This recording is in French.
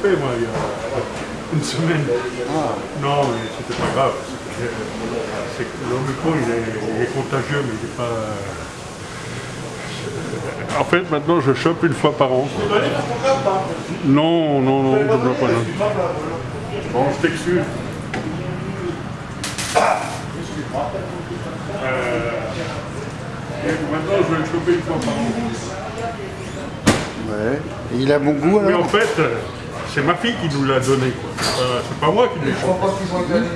fait, moi, il y a une semaine. Non, mais c'était pas grave. C'est que L'Omicron, il est, il est contagieux, mais il n'est pas... En fait, maintenant, je chope une fois par an. Non, non, non, je ne dois pas. non. Bon, je t'excuse. Euh, et maintenant, je vais le choper une fois par an. Ouais. Et il a bon goût Mais en fait, euh, c'est ma fille qui nous l'a donné. quoi. C'est pas- C'est pas moi qui l'ai. Pas qu'ils gagner.